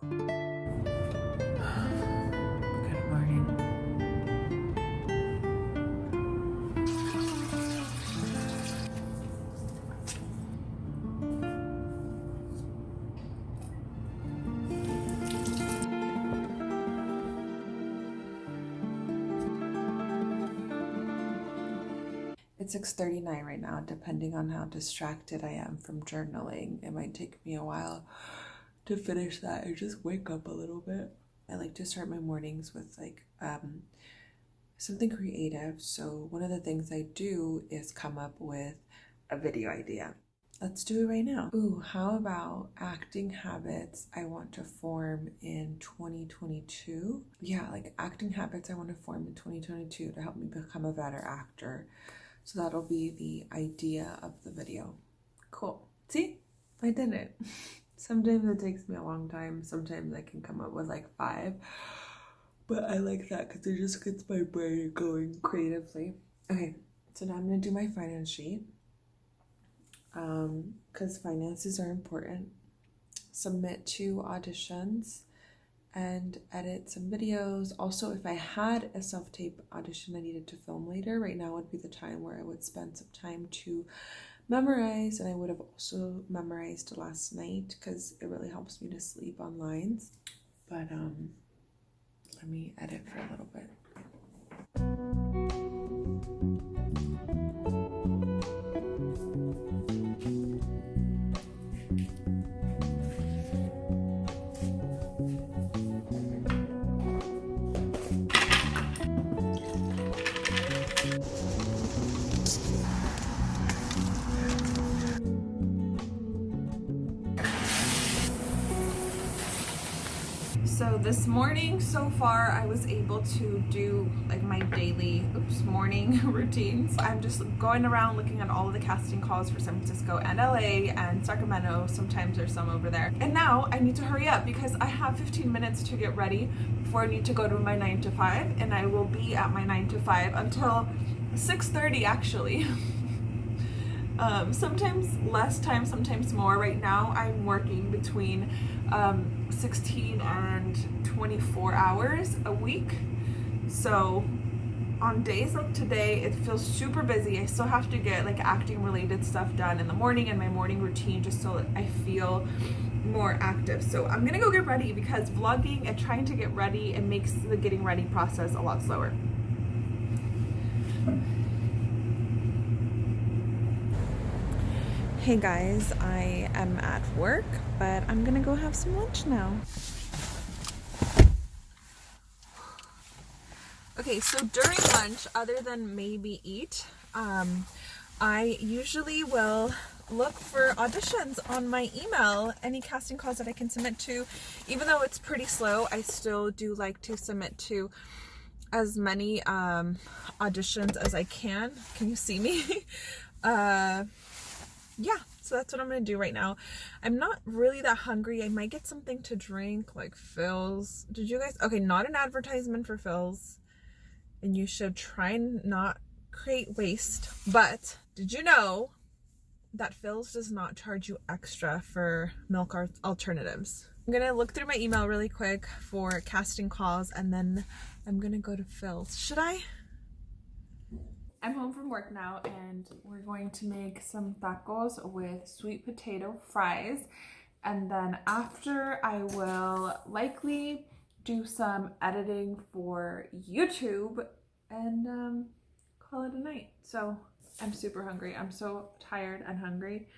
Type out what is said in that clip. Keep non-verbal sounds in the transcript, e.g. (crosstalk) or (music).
Good morning. It's 6:39 right now, depending on how distracted I am from journaling. It might take me a while to finish that and just wake up a little bit. I like to start my mornings with like um something creative. So one of the things I do is come up with a video idea. Let's do it right now. Ooh, how about acting habits I want to form in 2022? Yeah, like acting habits I want to form in 2022 to help me become a better actor. So that'll be the idea of the video. Cool. See? I did it. (laughs) Sometimes it takes me a long time. Sometimes I can come up with like five. But I like that because it just gets my brain going creatively. Okay, so now I'm going to do my finance sheet. Um, because finances are important. Submit two auditions and edit some videos. Also, if I had a self tape audition I needed to film later, right now would be the time where I would spend some time to memorize. And I would have also memorized last night because it really helps me to sleep on lines. But um, let me edit for a little bit. So this morning so far I was able to do like my daily oops morning (laughs) routines. I'm just going around looking at all of the casting calls for San Francisco and LA and Sacramento. Sometimes there's some over there. And now I need to hurry up because I have 15 minutes to get ready before I need to go to my 9 to 5 and I will be at my 9 to 5 until 6:30 actually (laughs) um, sometimes less time sometimes more. Right now I'm working between um, 16 and 24 hours a week. So on days like today it feels super busy. I still have to get like acting related stuff done in the morning and my morning routine just so that I feel more active. So I'm gonna go get ready because vlogging and trying to get ready it makes the getting ready process a lot slower Hey guys, I am at work, but I'm gonna go have some lunch now. Okay, so during lunch, other than maybe eat, um, I usually will look for auditions on my email, any casting calls that I can submit to. Even though it's pretty slow, I still do like to submit to as many um, auditions as I can. Can you see me? (laughs) uh, yeah, so that's what I'm gonna do right now. I'm not really that hungry. I might get something to drink, like Philz. Did you guys? Okay, not an advertisement for Philz. And you should try and not create waste. But did you know that Philz does not charge you extra for milk alternatives? I'm gonna look through my email really quick for casting calls and then I'm gonna go to Philz. Should I? I'm home from work now and we're going to make some tacos with sweet potato fries. And then after I will likely do some editing for YouTube and um, call it a night. So I'm super hungry. I'm so tired and hungry.